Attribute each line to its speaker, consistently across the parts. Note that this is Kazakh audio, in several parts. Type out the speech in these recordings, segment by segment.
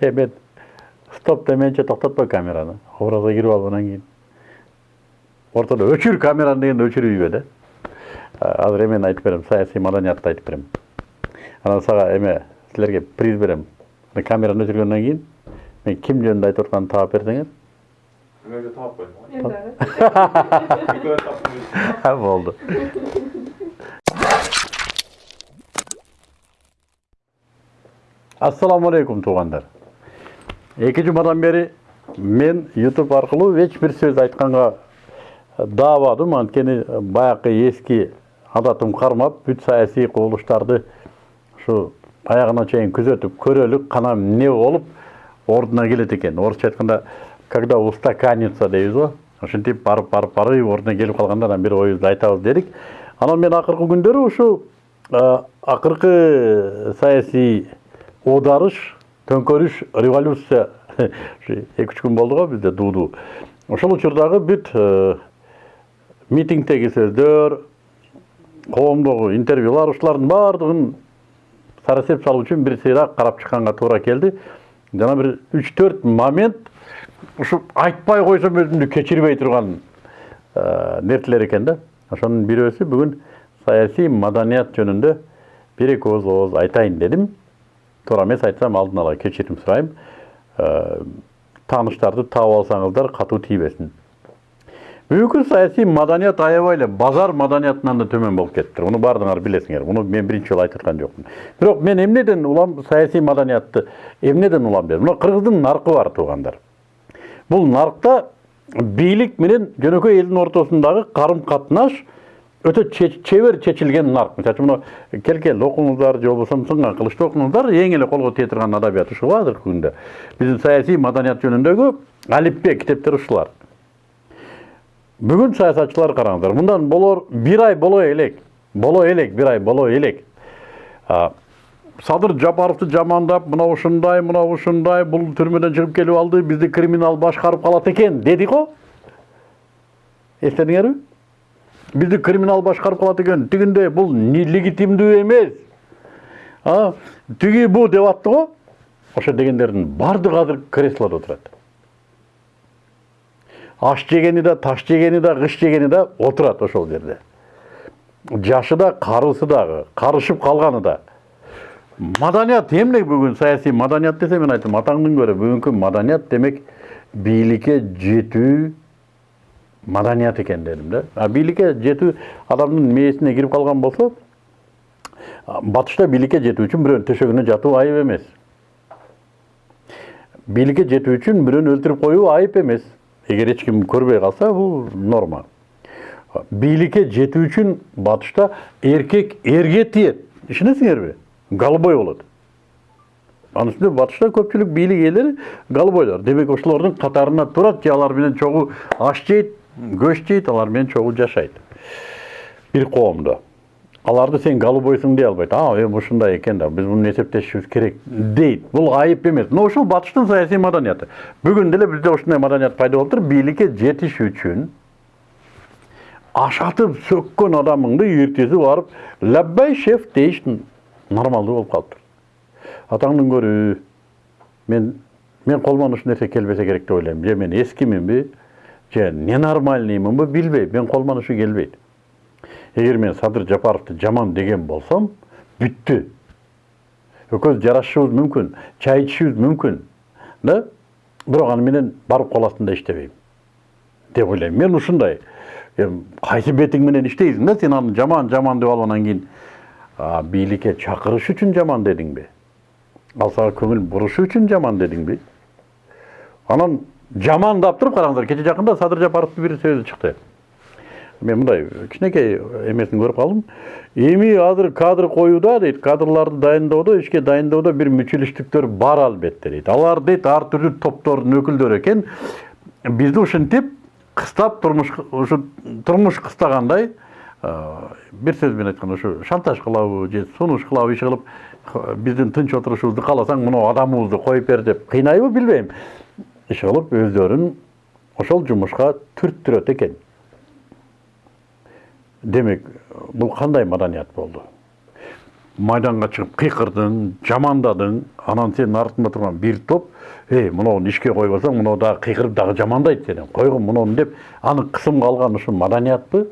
Speaker 1: эми стоп деменче токтотпой камераны образга кирип алып анан кийин ортодо өчүр камераны дегенде өчүрбөйбү да азыр эмени айтып берем саясий маданиятты айтып берем анан сага эме силерге приз берем камераны өчүргөндөн кийин мен ким жөнүндө айтып атканымды таап берсеңер
Speaker 2: Мен. Bir kadar taptım.
Speaker 1: болду ассаламу алейкум туугандар эки жумадан бери мен ютуб аркылуу эч бир сөз айтканга даабадым анткени баягы эски адатым кармап бүт саясий кубулуштарды ушу аягына чейин күзөтүп көрөлүк кана эмне болуп ордуна келет экен орусча айтканда когда устаканится дейбиз го ошентип барып барып барып ордуна келип калганда анан бир оюбузду айтабыз дедик анан мен акыркы күндөрү ушу акыркы саясий оодарыш төңкөрүш революция. Эки үч күн болду го бизде дуудуу ошол учурдагы бүт митингдеги сөздөр коомдогу интервьюлар ушулардын баардыгын сарасеп салуу үчүн бир сыйраак карап чыкканга туура келди. Жана бир үч төрт момент ушу айтпай койсом өзүмдү кечирбей турган нерселер экен да. Ошонун бирөөсү бүгүн саясий маданият жөнүндө бир эки ооз ооз айтайын дедим. Туура эмес айтсам алдын ала кечирим сурайм тааныштарды таап алсаңыздар катуу тийбесин бүгүнкү саясий маданият аябай эле базар маданиятынан да төмөн болуп кетиптир муну баардыгыңар билесиңер муну мен биринчи жолу айтып аткан жокмун бирок мен эмнеден улам саясий маданиятты эмнеден улам дедим мына кыргыздын наркы бар туугандар бул наркта бийлик менен жөнөкөй элдин ортосундагы карым катнаш өтө чебер чечилген нарк мисалы үчүн мына кел кел окуңуздар же болбосо сынган кылычты окуңуздар эң эле колго тие турган адабият ушул азыркы күндө биздин саясий маданият жөнүндөгү алипбе китептер ушулар бүгүн саясатчылар караңыздар мындан болор бир ай боло элек боло элек бир ай боло элек садыр жапаровду жамандап мына ушундай мына ушундай бул түрмөдөн чыгып келип алды бизди криминал башкарып калат экен деди го эстедиңерби бизди криминал башкарып калат экен тигиндей бул легитимдүү эмес тиги бу деп атты го ошо дегендердин баардыгы азыр креслодо отурат аш жегени да таш жегени да кыш жегени да отурат ошол жерде. Жашы да карысы дагы карышып калганы да. Маданият эмне бүгүн саясий маданият десе мен айттым атаңдын көрө бүгүнкү маданият демек бийликке жетүү маданият экен дедим да а бийликке жетүү адамдын мээсине кирип калган болсо батышта бийликке жетүү үчүн бирөөнүн төшөгүнө жатуу айып эмес бийликке жетүү үчүн бирөөнү өлтүрүп коюу айып эмес эгер эч ким көрбөй калса бул норма бийликке жетүү үчүн батышта эркек эрге тиет ишенесиңерби голубой болот анын үстүнө батышта көпчүлүк бийлик ээлери голубойлор демек ошолордун катарына турат же алар менен аш жейт көч жейт алар менен чогуу жашайт бир коомдо аларды сен голубойсуң дей албайт а эми ушундай экен да биз муну эсептешибиз керек дейт бул айып эмес мына ушул батыштын саясий маданияты бүгүн деле бизде ушундай маданият пайда болуптур бийликке жетиш үчүн ашатып сөккөн адамыңды эртеси барып лаббай шеф дейиш нормалдуу болуп калыптыр атаңдын көрүү мен мен колуман ушул нерсе келбесе керек деп ойлойм же мен эскиминби же ненормальныймынбы билбейм мен колуман ушу келбейт эгер мен садыр жапаровду жаман деген болсом бүттү экөөбүз жарашышыбыз мүмкүн чай ичишибиз мүмкүн да бирок аны менен барып кол астында иштебейм деп ойлойм мен ушундай кайсы бетиң менен иштейсиң да сен аны жаман жаман деп алып анан кийин бийликке чакырыш үчүн жаман дедиңби ал сага көңүл бурушу үчүн жаман дедиңби анан жамандап туруп караңыздар кече жакында садыр жапаровдун бир сөзү чыкты мен мындай кичинекей эмесин көрүп калдым эми азыр кадр коюуда дейт кадрларды дайындоодо ишке дайындоодо бир мүчүлүштүктөр бар албетте дейт алар дейт ар түрдүү топтордун өкүлдөрү экен бизди ушинтип кыстап турмуш ушу турмуш кыстагандай бир сөз менен айтканда ушу шантаж кылабы же сунуш кылабы иш кылып биздин тынч отурушубузду кааласаң мына адамыбызды коюп бер деп кыйнайбы билбейм иш кылып өздөрүн ошол жумушка түрттүрөт экен демек бул кандай маданият болду майданға шығып қиқырдың жамандадың анан сенің артында тұрған бір топ ей мынауын ишке алсаң мынау дағы қиқырып дағы жамандайды сені қойғын мынауны деп аны қысымға алған ушу маданият пы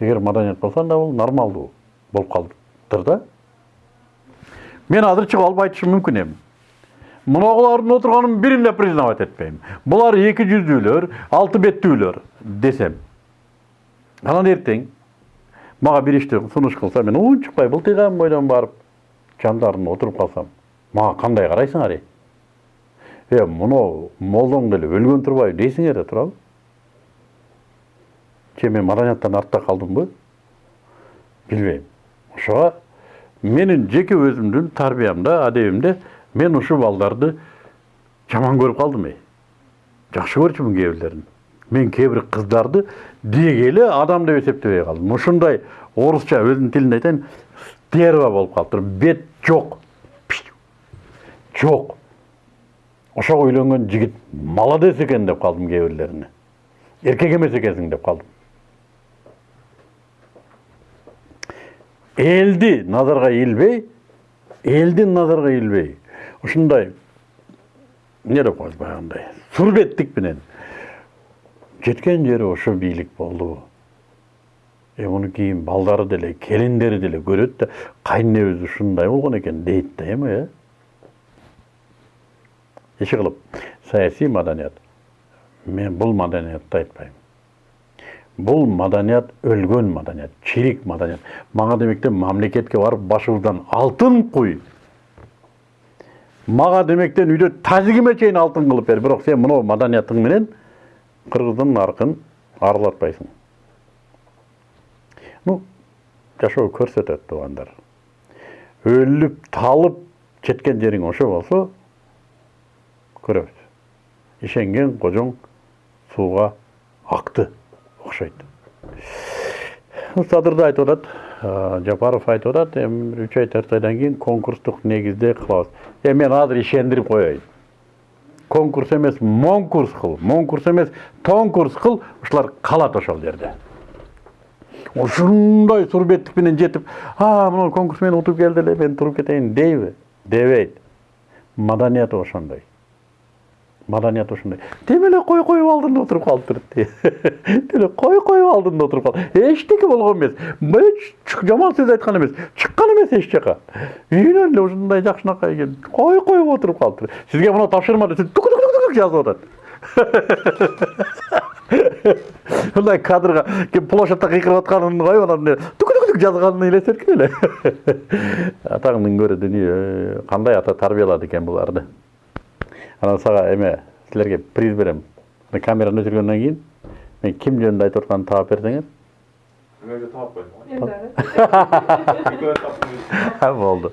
Speaker 1: егер маданият болса анда ол нормалдуу болып қалдыр да мен азыр шығып алып айтышым мүмкін едім мынаулардың отырғанын бірін де признавать етпеймін. Бұлар екі жүздүүлөр алты беттүүлөр десем. Анан ертең мага бир ишти сунуш кылса мен унчукпай былтыйган бойдон барып жандарына отуруп калсам мага кандай карайсыңар ей е мынау молдоң деле өлгөн турбайбы дейсиңер да туурабы же мен маданияттан артта калдымбы билбейм ошого менин жеке өзүмдүн тарбиямда адебимде мен ушул балдарды жаман көрүп калдым эй жакшы көрчүмүн кээ бирлерин мен кыздарды деги эле адам деп эсептебей калдым ушундай орусча өзүмдүн тилимде айтайын стерва болуп калыптыр бет жок жок ошого үйлөнгөн жигит молодец экен деп калдым кээ бирлерине эркек эмес экенсиң деп калдым элди назарга илбей элдин назарга илбей ушундай эмне деп коет баягындай сурбеттик менен. Жеткен жери ошо бийлик болду. Е муну кийин балдары деле келиндери деле көрөт да кайненебиз ушундай болгон экен дейт да эми э? Иши кылып саясий маданият. Мен бул маданиятты айтпайм. Бул маданият өлгөн маданият чирик маданият. Мага демектен мамлекетке барып башыбыздан алтын куй. Мага демектен үйдө тазигиме чейин алтын кылып бер бирок сен мынау маданиятың менен кыргыздын наркын арылатпайсың ну жашоо көрсөтөт туугандар өлүп талып жеткен жериң ошо болсо көрөбүз ишенген кожоң сууга акты окшойт садыр да айтып атат жапаров айтып атат эми үч ай төрт айдан кийин конкурстук негизде кылабыз э мен азыр ишендирип коеюн конкурс эмес монкурс кыл монкурс эмес тоңкурс кыл ушулар калат ошол жерде ушундай сурбеттик менен жетип а мына конкурс мен утуп келди эле мен туруп кетейин дейби дебейт маданият ошондой. Маданият ушундай тим эле кой коюп алдында отуруп калыптыр тим эле кой коюп алдында отуруп калып эчтеке болгон эмес эч жаман сөз айткан эмес чыккан эмес эч жака үйүнөн эле ушундай жакшынакай келип кой коюп отуруп калыптыр сизге мына тапшырма десе тук тук тук жазып атат мындай кадрга келип площадьта кыйкырып атканын коюп анан тук тук тук жазганын элестеткиле эле атаңдын көрө дүнүйө кандай ата тарбиялады экен буларды анан сага эме силерге приз берем камераны өчүргөндөн кийин мен ким жөнүндө айтып атканымды таап берсеңер
Speaker 2: Мен. Bir kadar tahtayım.
Speaker 1: болду